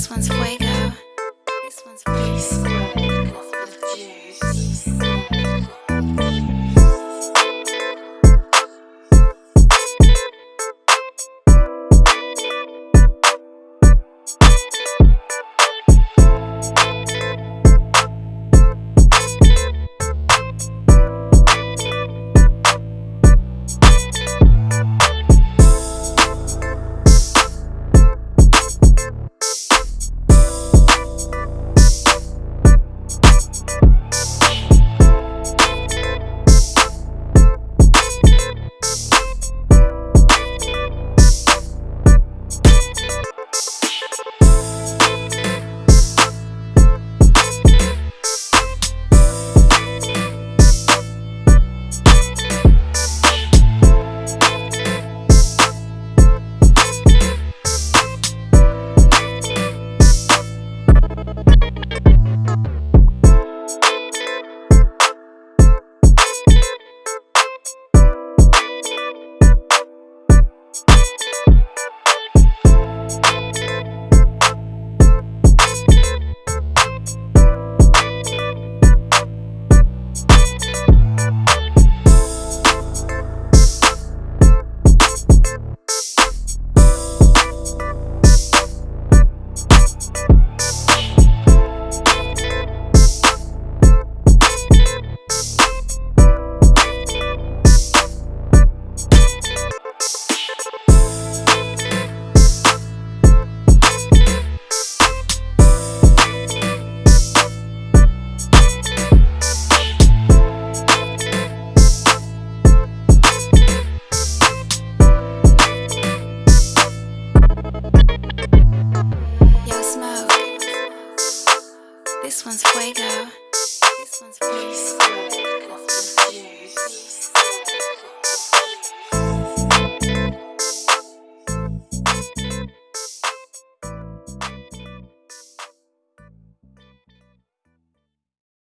This one's fuego. This one's. One's fuego. This one's fuego.